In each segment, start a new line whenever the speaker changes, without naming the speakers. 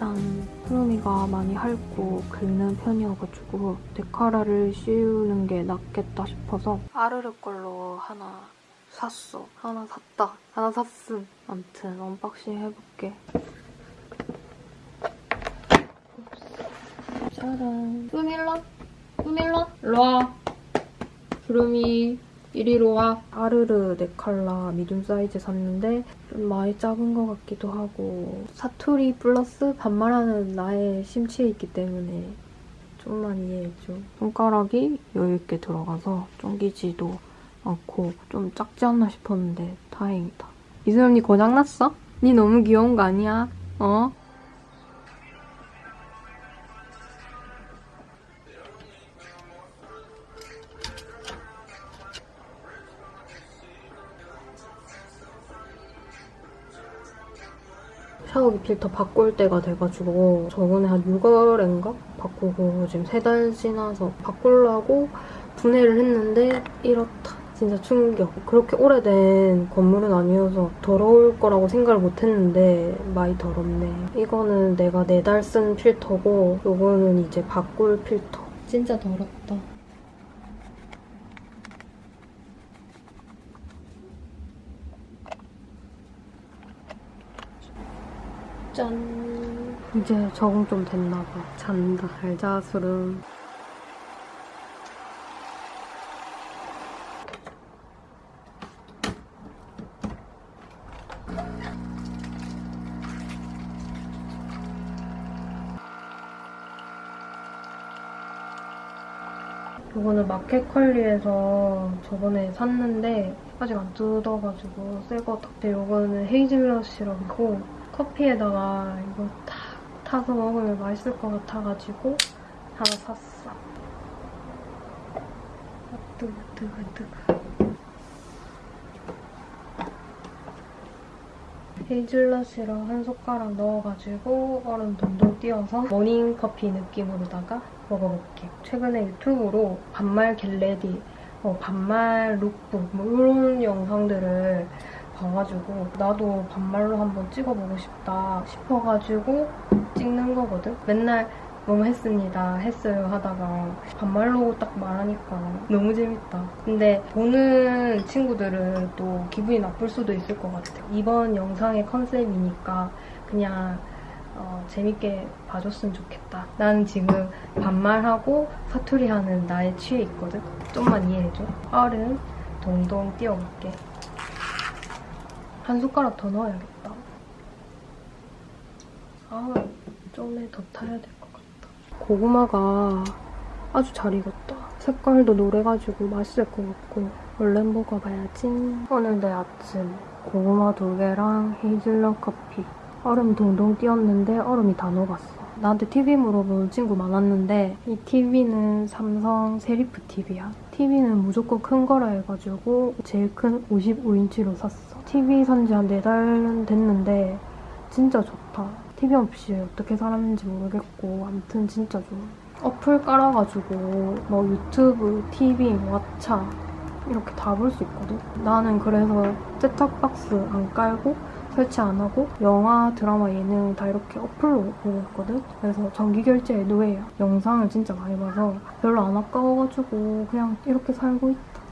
짠! 구름이가 많이 핥고 긁는 편이어가지고 넥카라를 씌우는 게 낫겠다 싶어서 아르르 걸로 하나 샀어. 하나 샀다. 하나 샀음. 암튼 unboxing 해볼게. 짜란. 뚜밀러? 뚜밀러? 일로와. 구름이 이리로 와. 아르르 네칼라 미디움 사이즈 샀는데 좀 많이 작은 것 같기도 하고 사투리 플러스 반말하는 나의 심취에 있기 때문에 좀만 이해해줘. 손가락이 여유있게 들어가서 쫑기지도 않고 좀 작지 않나 싶었는데 다행이다. 언니 고장났어? 니 너무 귀여운 거 아니야? 어? 샤워기 필터 바꿀 때가 돼가지고 저번에 한 6월인가 바꾸고 지금 세 달 지나서 바꾸려고 분해를 했는데 이렇다. 진짜 충격. 그렇게 오래된 건물은 아니어서 더러울 거라고 생각을 못했는데 많이 더럽네. 이거는 내가 네 달 쓴 필터고 이거는 이제 바꿀 필터. 진짜 더럽다. 짠. 이제 적응 좀 됐나 봐. 잔다. 잘 자, 수름. 이거는 마켓컬리에서 저번에 샀는데 아직 안 뜯어가지고 새 거 같아. 이거는 헤이즐넛 시럽이고 커피에다가 이거 탁 타서 먹으면 맛있을 것 같아가지고 하나 샀어. 뜨거. 헤이즐넛이랑 한 숟가락 넣어가지고 얼음 동동 띄워서 모닝커피 느낌으로다가 먹어볼게요. 최근에 유튜브로 반말 get ready, 어, 반말 룩북 뭐 이런 영상들을 봐가지고 나도 반말로 한번 찍어보고 싶다 싶어가지고 찍는 거거든? 맨날 너무 했습니다, 했어요 하다가 반말로 딱 말하니까 너무 재밌다. 근데 보는 친구들은 또 기분이 나쁠 수도 있을 것 같아. 이번 영상의 컨셉이니까 그냥 어, 재밌게 봐줬으면 좋겠다. 나는 지금 반말하고 사투리하는 나에 취해 있거든? 좀만 이해해줘. 얼음 동동 띄워볼게. 한 숟가락 더 넣어야겠다. 아, 좀에 더 타야 될 것 같다. 고구마가 아주 잘 익었다. 색깔도 노래가지고 맛있을 것 같고 얼른 먹어봐야지. 오늘 내 아침 고구마 두 개랑 헤이즐넛 커피 얼음 동동 띄웠는데 얼음이 다 녹았어. 나한테 TV 물어보는 친구 많았는데 이 TV는 삼성 세리프 TV야. TV는 무조건 큰 거라 해가지고 제일 큰 55인치로 샀어. TV 산지한 4달은 됐는데 진짜 좋다. TV 없이 어떻게 살았는지 모르겠고 아무튼 진짜 좋아. 어플 깔아가지고 뭐 유튜브, TV, 왓챠 이렇게 다 볼 수 있거든. 나는 그래서 셋탑박스 안 깔고 설치 안 하고 영화, 드라마, 예능 다 이렇게 어플로 보고 있거든? 그래서 정기 결제에 노예야. 영상을 진짜 많이 봐서 별로 안 아까워가지고 그냥 이렇게 살고 있다.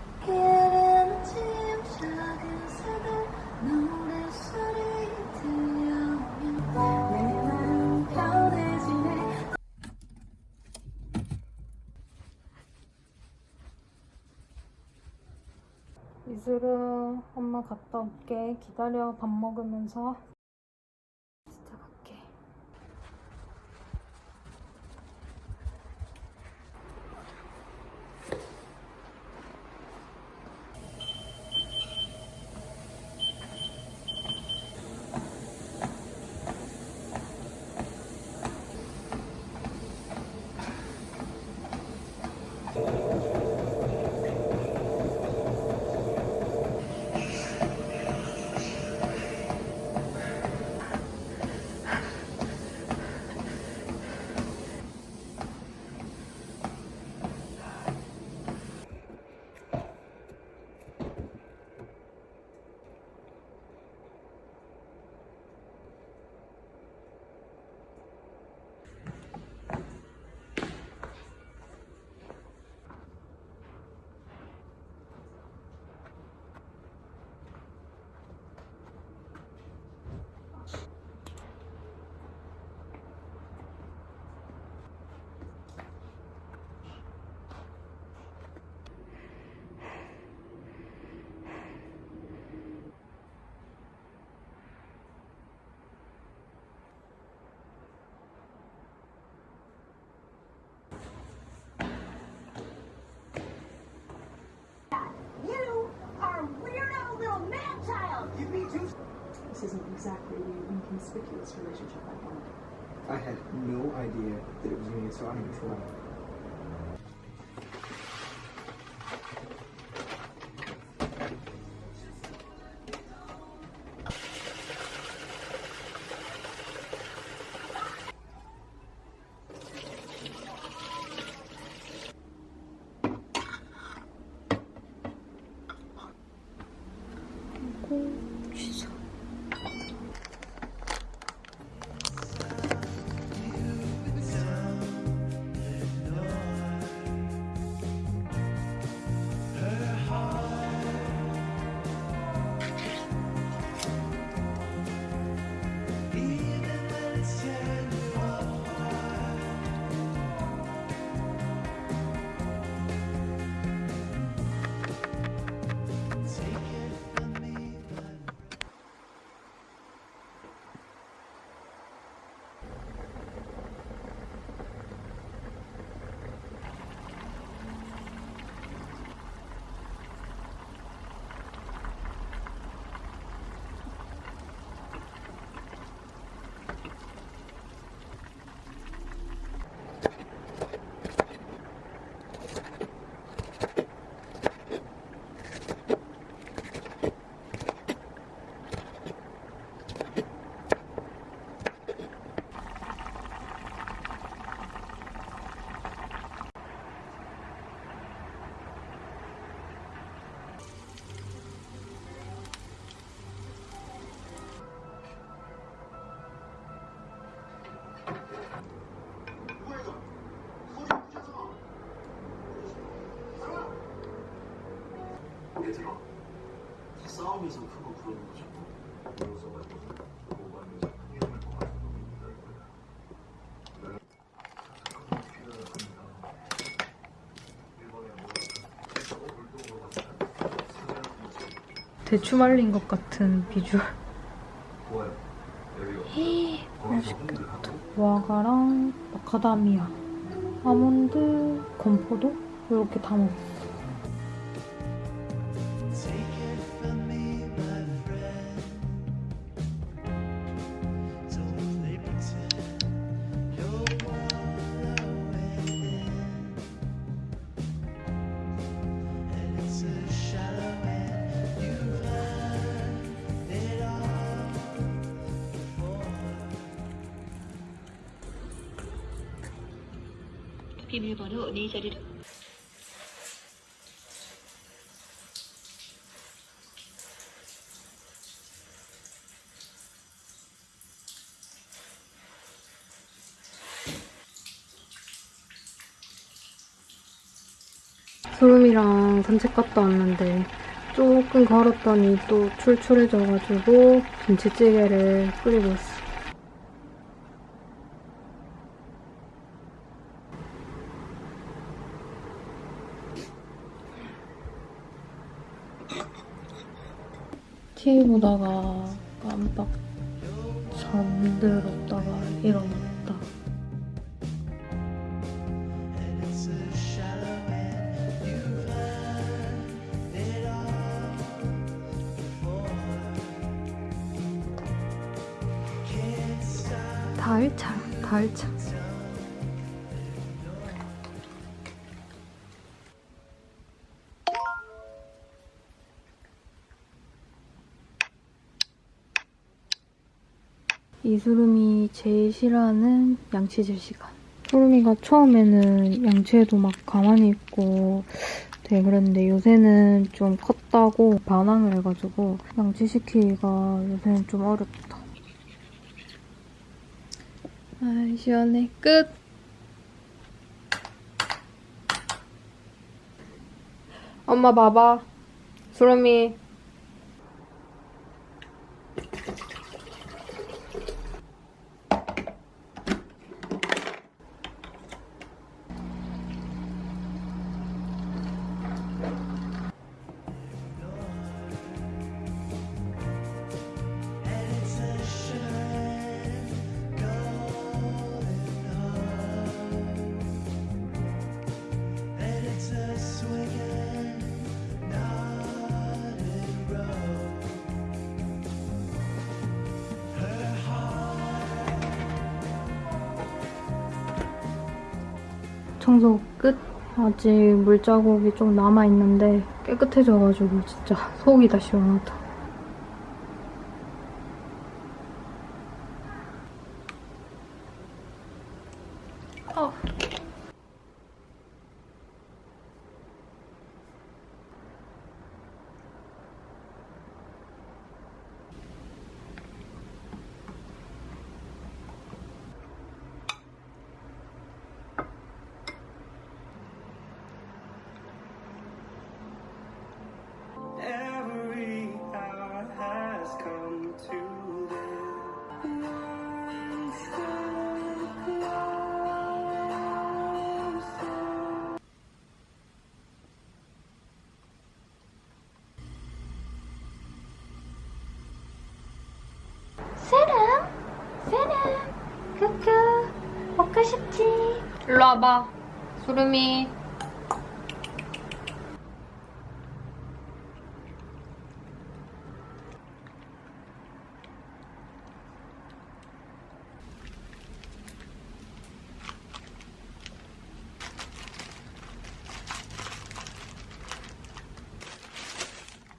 이슬은 엄마 갔다 올게. 기다려 밥 먹으면서.
Exactly the inconspicuous relationship I wanted.
I had no idea that it was going to get so out of control.
얘들아 다 싸움에서 그거 부르는 거죠
대추 말린 것 같은 비주얼. 맛있겠다. 와가랑 마카다미아, 아몬드, 건포도 이렇게 다 먹었어.
비밀번호 네 자리를
소름이랑 산책 갔다 왔는데 조금 걸었더니 또 출출해져가지고 김치찌개를 끓이고 있어. TV 보다가 깜빡 잠들었다가 일어났다. 가을차, 가을차. 이수름이 제일 싫어하는 양치질 시간. 소름이가 처음에는 양치에도 막 가만히 있고 되게 그랬는데 요새는 좀 컸다고 반항을 해가지고 양치시키기가 요새는 좀 어렵다. 아 시원해. 끝! 엄마 봐봐. 수름이. 청소 끝. 아직 물자국이 좀 남아있는데 깨끗해져가지고 진짜 속이 다 시원하다. 싶지? 일로 와봐, 수름이.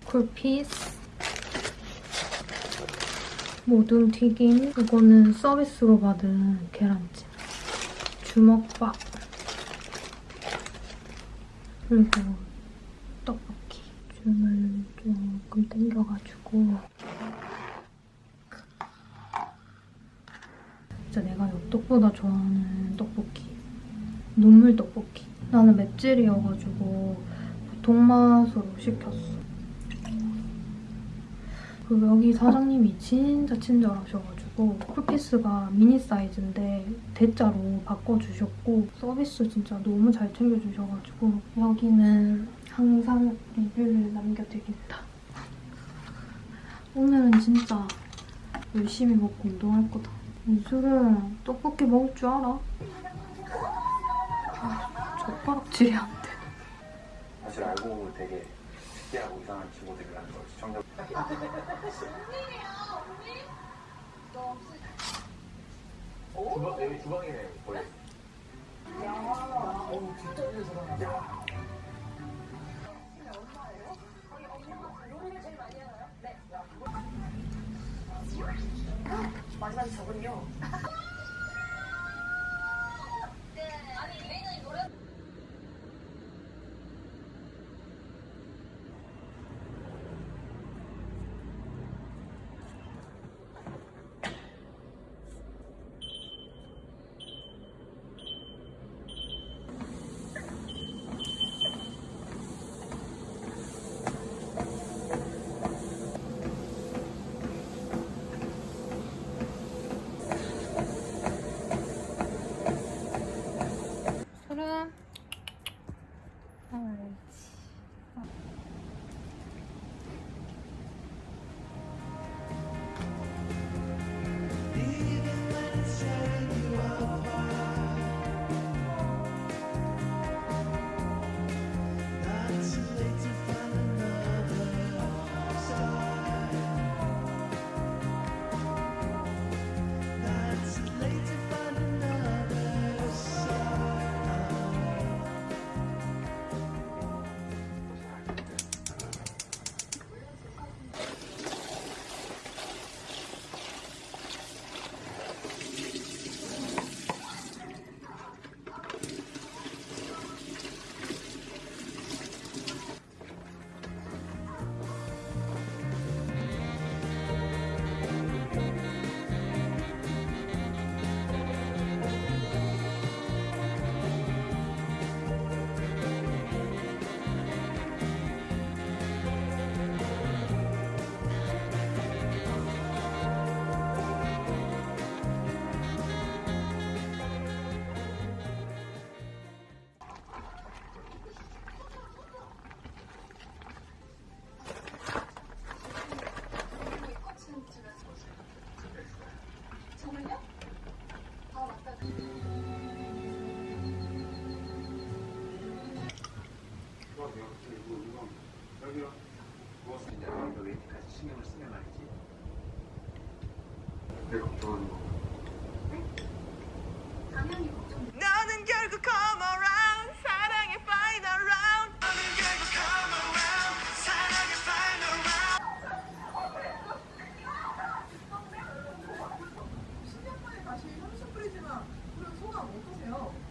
굴피스. 모둠 튀김. 이거는 서비스로 받은 계란찜. 주먹밥. 그리고 떡볶이. 줌을 조금 땡겨가지고. 진짜 내가 엽떡보다 좋아하는 떡볶이. 눈물 떡볶이. 나는 맵찔이어가지고 보통 맛으로 시켰어. 그리고 여기 사장님이 진짜 친절하셔가지고 쿨피스가 미니 사이즈인데 대짜로 바꿔주셨고 서비스 진짜 너무 잘 챙겨주셔가지고 여기는 항상 리뷰를 남겨드린다. 오늘은 진짜 열심히 먹고 운동할 거다. 이술은 떡볶이 먹을 줄 알아? 아, 젓가락질이 안 돼.
사실 알고 보면 되게 특이하고 이상한 친구들이라는 걸 시청자 주방 여기 주방에 거의.
술은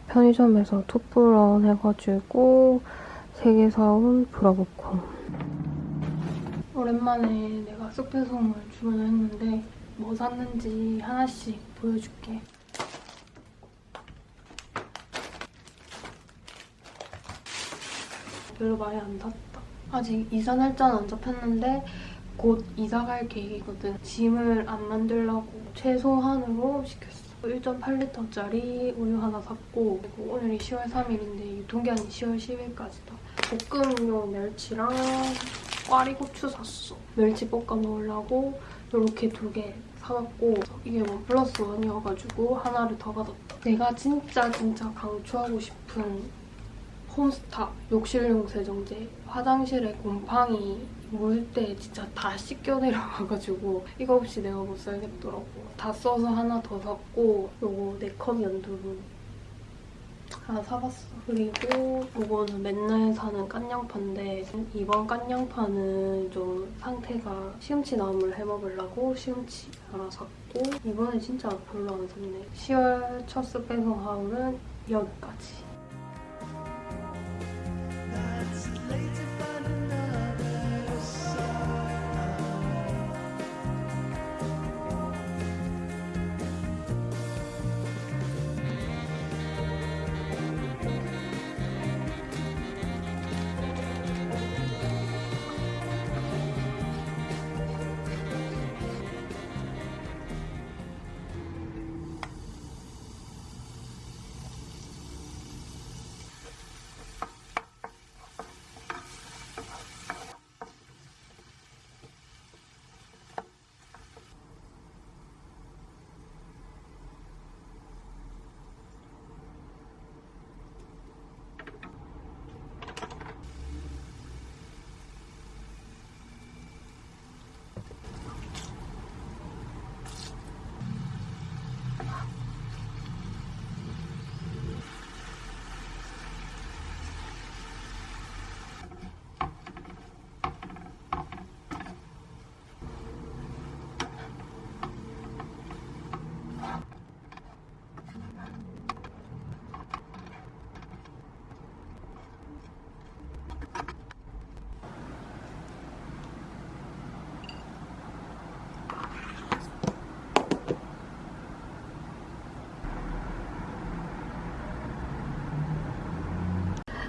편의점에서 투플런 해가지고 세계사운 브라보콘 오랜만에 내가 쑥배송을 주문했는데 뭐 샀는지 하나씩 보여줄게. 별로 많이 안 샀다. 아직 이사 날짜는 안 잡혔는데 곧 이사 갈 계획이거든. 짐을 안 만들려고 최소한으로 시켰어. 1.8리터짜리 우유 하나 샀고 그리고 오늘이 10월 3일인데 유통기한이 10월 10일까지다. 볶음용 멸치랑 꽈리고추 샀어. 멸치 볶아 먹으려고 이렇게 두 개 사왔고 이게 원 플러스 원이어가지고 하나를 더 받았다. 내가 진짜 진짜 강추하고 싶은 홈스타 욕실용 세정제. 화장실에 곰팡이 물 때 진짜 다 씻겨 내려가가지고 이거 없이 내가 못 살겠더라고. 다 써서 하나 더 샀고 요거 네컷 연두분 하나 사봤어. 그리고 요거는 맨날 사는 깐양파인데 이번 깐양파는 좀 상태가 시금치 나물 해먹으려고 시금치 하나 샀고 이번에 진짜 별로 안 샀네. 10월 첫 스페송 하울은 여기까지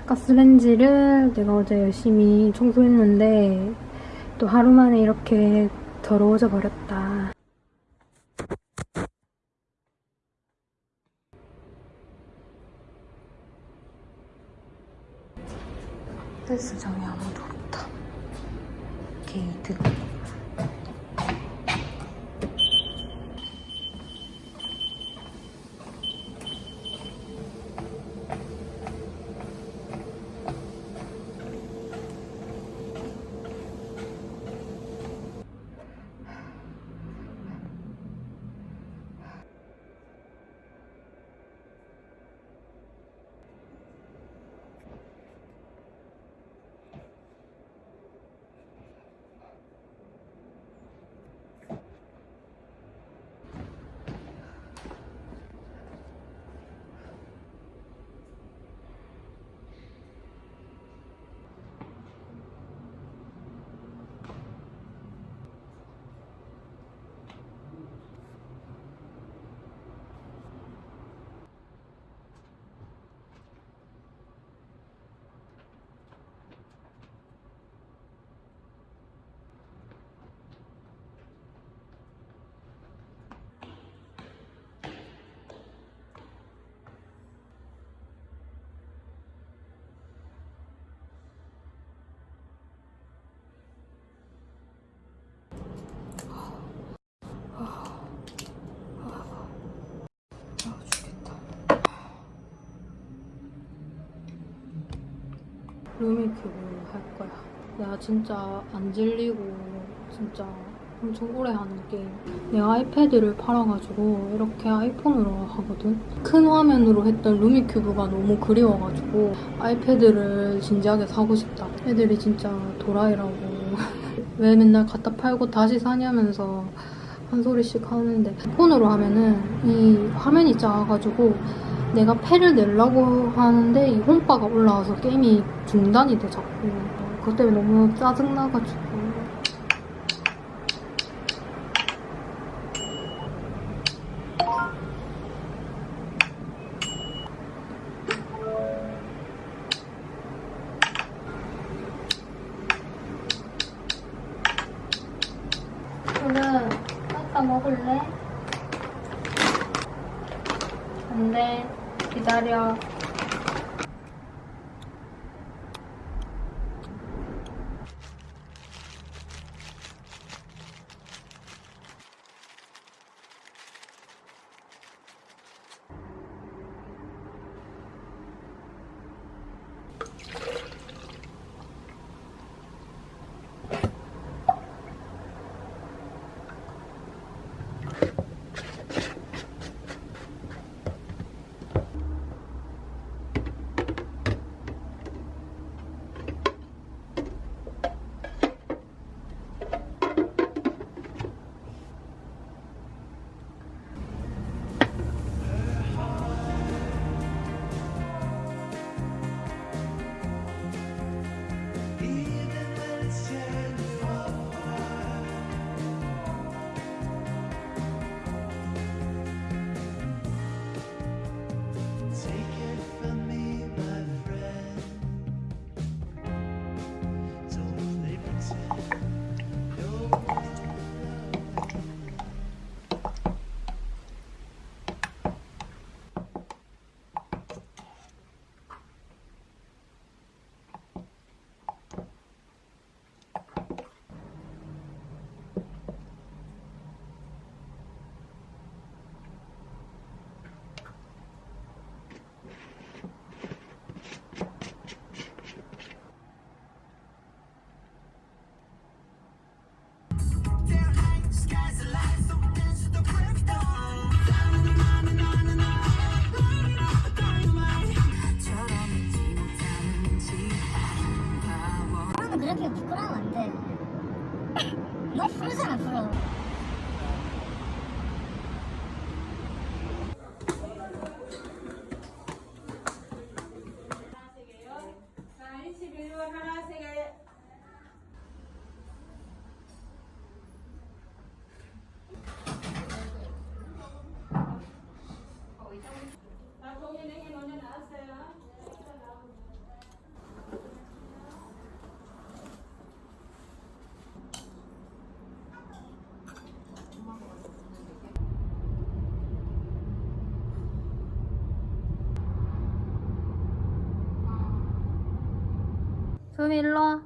가스렌지를 내가 어제 열심히 청소했는데 또 하루 만에 이렇게 더러워져 버렸다. 헬스장에 아무도 없다. 게이드. 루미큐브 할 거야. 내가 진짜 안 질리고 진짜 엄청 오래 하는 게임. 내가 아이패드를 팔아가지고 이렇게 아이폰으로 하거든. 큰 화면으로 했던 루미큐브가 너무 그리워가지고 아이패드를 진지하게 사고 싶다. 애들이 진짜 도라이라고 왜 맨날 갖다 팔고 다시 사냐면서 한 소리씩 하는데 폰으로 하면은 이 화면이 작아가지고 내가 패를 내려고 하는데 이 홈바가 올라와서 게임이 중단이 돼 자꾸 그것 때문에 너무 짜증나가지고 기다려 소미 일로 와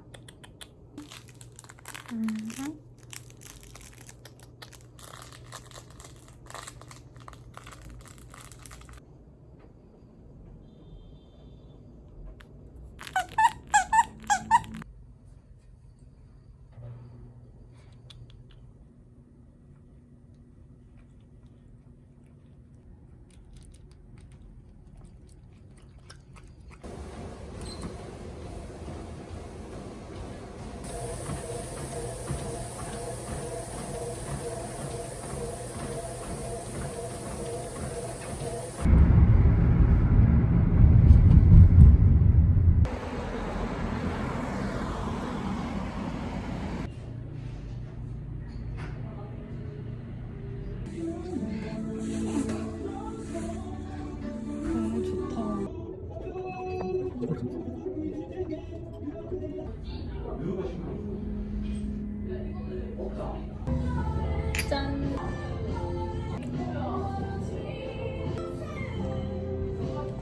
짠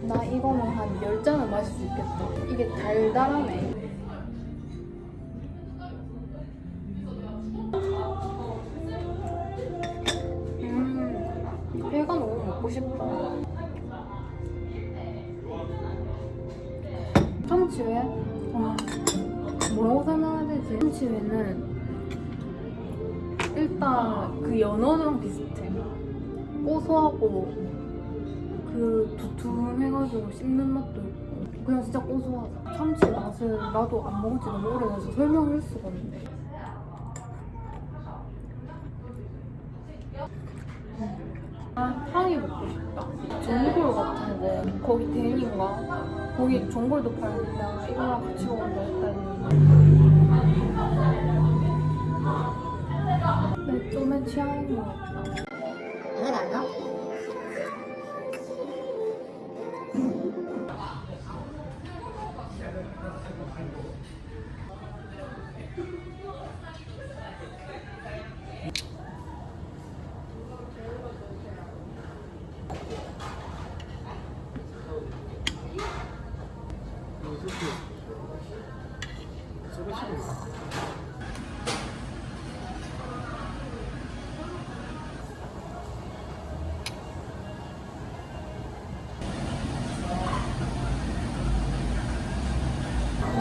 나 이거는 한 10잔은 마실 수 있겠다. 이게 달달하네. 참치회는 일단 그 연어랑 비슷해. 고소하고 그 두툼해가지고 씹는 맛도 있고 그냥 진짜 고소하다. 참치 맛을 나도 안 먹은 지 너무 오래돼서 설명할 수가 없네. 음. 아, 탕이 먹고 싶다. 전골 같은데 거기 댄인가? 거기 전골도 팔는데 나 이거랑 같이 먹는다 했더니 내 좀의 취향인 것 같다.
이건 안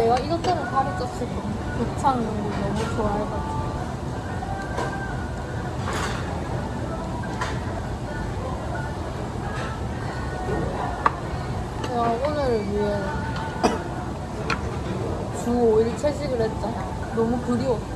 내가 이것저것 가르쳤을 때 독창 이런 걸 너무 좋아해가지고. 내가 오늘을 위해 주 5일 채식을 했잖아. 너무 그리웠다